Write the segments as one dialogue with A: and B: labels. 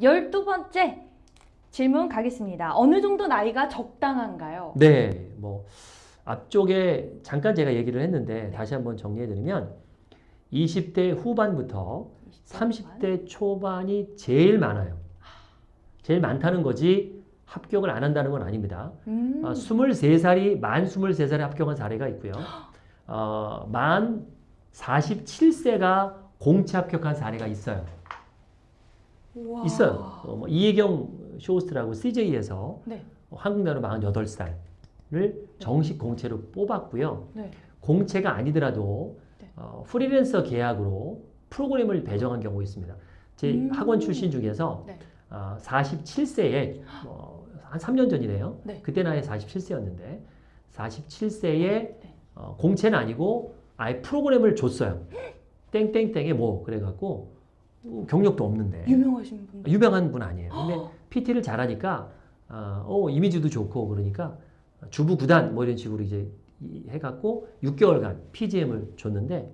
A: 열두 번째 질문 가겠습니다. 어느 정도 나이가 적당한가요?
B: 네, 뭐 앞쪽에 잠깐 제가 얘기를 했는데 다시 한번 정리해드리면 20대 후반부터 30대 초반이 제일 많아요. 제일 많다는 거지 합격을 안 한다는 건 아닙니다.
A: 음.
B: 어, 23살이 만 23살에 합격한 사례가 있고요. 어, 만 47세가 공채 합격한 사례가 있어요.
A: 우와.
B: 있어요. 어, 뭐 이혜경 쇼호스트라고 CJ에서
A: 네.
B: 한국 나이로 48살을 정식 공채로 뽑았고요.
A: 네.
B: 공채가 아니더라도
A: 네.
B: 어, 프리랜서 계약으로 프로그램을 배정한 경우 있습니다. 제
A: 음.
B: 학원 출신 중에서
A: 네.
B: 어, 47세에 어, 한 3년 전이네요.
A: 네.
B: 그때 나이 47세였는데 47세에
A: 네.
B: 어, 공채는 아니고 아예 프로그램을 줬어요. 땡땡땡에 뭐 그래갖고 어, 경력도 없는데
A: 유명하신 분.
B: 유명한 분 아니에요. 근데 PT를 잘하니까 어, 어, 이미지도 좋고 그러니까 주부 구단 뭐 이런 식으로 이제 이- 해갖고 6개월간 PGM을 줬는데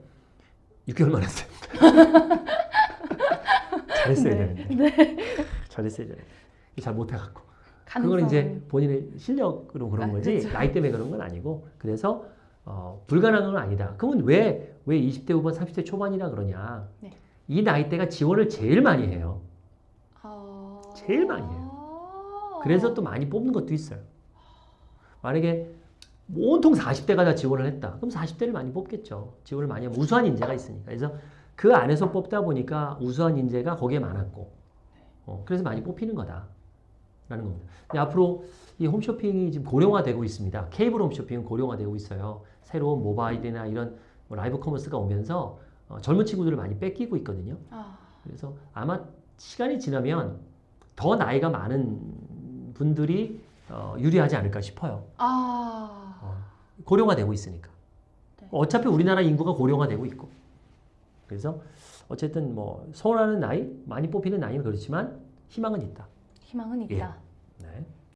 B: 6개월만 했어요. 잘했어야
A: 네.
B: 되는데. 잘했어야 되는데. 잘 못해갖고. 그건 이제 본인의 실력으로 그런
A: 아,
B: 거지
A: 그렇죠.
B: 나이 때문에 그런 건 아니고 그래서 어, 불가능한 건 아니다. 그러면 왜, 왜 20대 후반 30대 초반이라 그러냐.
A: 네.
B: 이 나이대가 지원을 제일 많이 해요.
A: 아...
B: 제일 많이 그래서 또 많이 뽑는 것도 있어요. 만약에 온통 40대가 다 지원을 했다. 그럼 40대를 많이 뽑겠죠. 지원을 많이 하면 우수한 인재가 있으니까. 그래서 그 안에서 뽑다 보니까 우수한 인재가 거기에 많았고, 어, 그래서 많이 뽑히는 거다. 라는 겁니다. 앞으로 이 홈쇼핑이 지금 고령화되고 있습니다. 케이블 홈쇼핑은 고령화되고 있어요. 새로운 모바일이나 이런 뭐 live commerce가 오면서 어, 젊은 친구들을 많이 뺏기고 있거든요.
A: 아,
B: 그래서 아마 시간이 지나면 더 나이가 많은 분들이 어, 유리하지 않을까 싶어요.
A: 아,
B: 어, 고령화되고 있으니까.
A: 네.
B: 어차피 우리나라 인구가 고령화되고 있고. 그래서 어쨌든 뭐 선호하는 나이, 많이 뽑히는 나이는 그렇지만 희망은 있다.
A: 희망은 있다.
B: 네.